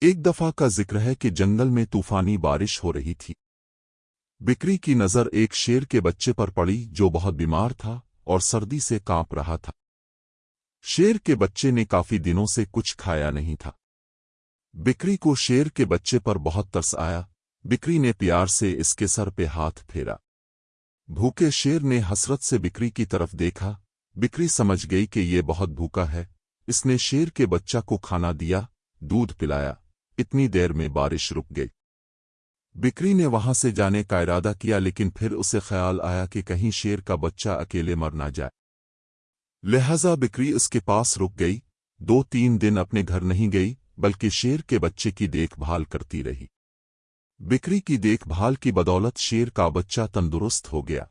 ایک دفعہ کا ذکر ہے کہ جنگل میں طوفانی بارش ہو رہی تھی۔ بکری کی نظر ایک شیر کے بچے پر پڑی جو بہت بیمار تھا اور سردی سے کانپ رہا تھا۔ شیر کے بچے نے کافی دنوں سے کچھ کھایا نہیں تھا۔ بکری کو شیر کے بچے پر بہت ترس آیا۔ بکری نے پیار سے اس کے سر پہ ہاتھ پھیرا۔ بھوکے شیر نے حسرت سے بکری کی طرف دیکھا۔ بکری سمجھ گئی کہ یہ بہت بھوکا ہے۔ اس نے شیر کے بچہ کو کھانا دیا، دودھ پلایا۔ اتنی دیر میں بارش رک گئی۔ بکری نے وہاں سے جانے کا ارادہ کیا، لیکن پھر اسے خیال آیا کہ کہیں شیر کا بچہ اکیلے مر نہ جائے۔ لہذا بکری اس کے پاس رک گئی۔ دو تین دن اپنے گھر نہیں گئی، بلکہ شیر کے بچے کی دیکھ بھال کرتی رہی۔ بکری کی دیکھ بھال کی بدولت شیر کا بچہ تندرست ہو گیا۔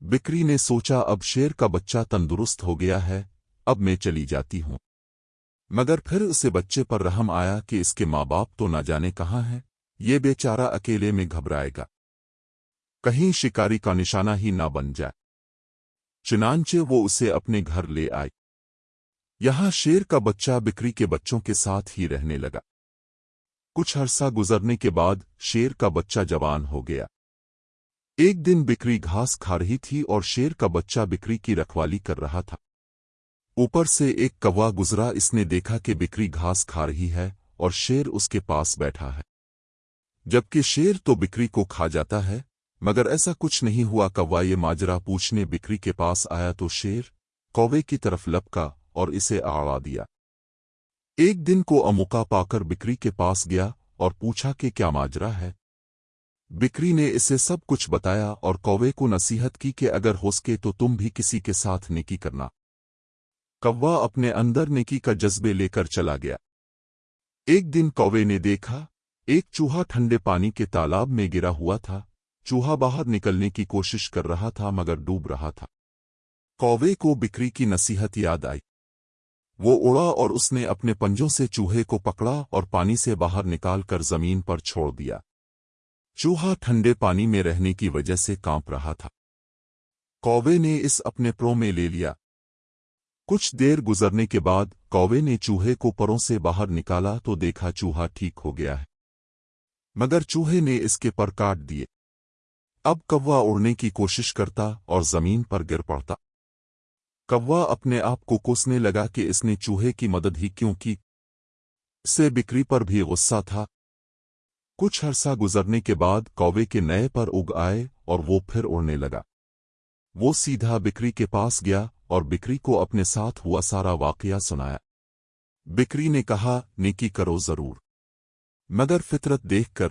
بکری نے سوچا، اب شیر کا بچہ تندرست ہو گیا ہے، اب میں چلی جاتی ہوں۔ مگر پھر اسے بچے پر رحم آیا کہ اس کے ماں باپ تو نہ جانے کہاں ہے یہ بیچارہ اکیلے میں گھبرائے گا۔ کہیں شکاری کا نشانہ ہی نہ بن جائے۔ چنانچہ وہ اسے اپنے گھر لے آئی یہاں شیر کا بچہ بکری کے بچوں کے ساتھ ہی رہنے لگا۔ کچھ عرصہ گزرنے کے بعد شیر کا بچہ جوان ہو گیا۔ ایک دن بکری گھاس کھا رہی تھی اور شیر کا بچہ بکری کی رکھوالی کر رہا تھا۔ اوپر سے ایک کوا گزرا، اس نے دیکھا کہ بکری گھاس کھا رہی ہے اور شیر اس کے پاس بیٹھا ہے۔ جبکہ شیر تو بکری کو کھا جاتا ہے، مگر ایسا کچھ نہیں ہوا۔ کوا یہ ماجرا پوچھنے بکری کے پاس آیا تو شیر کوے کی طرف لپکا اور اسے آڑا دیا۔ ایک دن کو اموکا پا کر بکری کے پاس گیا اور پوچھا کہ کیا ماجرا ہے؟ بکری نے اسے سب کچھ بتایا اور کوے کو نصیحت کی کہ اگر ہو سکے تو تم بھی کسی کے ساتھ نیکی کرنا۔ کوا اپنے اندر نیکی کا جذبے لے کر چلا گیا۔ ایک دن کوے نے دیکھا، ایک چوہا ٹھنڈے پانی کے تالاب میں گرا ہوا تھا۔ چوہا باہر نکلنے کی کوشش کر رہا تھا، مگر ڈوب رہا تھا۔ کوے کو بکری کی نصیحت یاد آئی۔ وہ اڑا اور اس نے اپنے پنجوں سے چوہے کو پکڑا اور پانی سے باہر نکال کر زمین پر چھوڑ دیا۔ چوہا ٹھنڈے پانی میں رہنے کی وجہ سے کانپ رہا تھا۔ کوے نے اس اپنے پرو میں لے لیا۔ کچھ دیر گزرنے کے بعد کوے نے چوہے کو پروں سے باہر نکالا تو دیکھا چوہا ٹھیک ہو گیا ہے۔ مگر چوہے نے اس کے پر کاٹ دیے۔ اب کوا اڑنے کی کوشش کرتا اور زمین پر گر پڑتا۔ کوا اپنے آپ کو کوسنے لگا کہ اس نے چوہے کی مدد ہی کیوں کی۔ سے بکری پر بھی غصہ تھا۔ کچھ عرصہ گزرنے کے بعد کوے کے نئے پر اگ آئے اور وہ پھر اڑنے لگا۔ وہ سیدھا بکری کے پاس گیا اور بکری کو اپنے ساتھ ہوا سارا واقعہ سنایا۔ بکری نے کہا، نیکی کرو ضرور۔ مگر فطرت دیکھ کر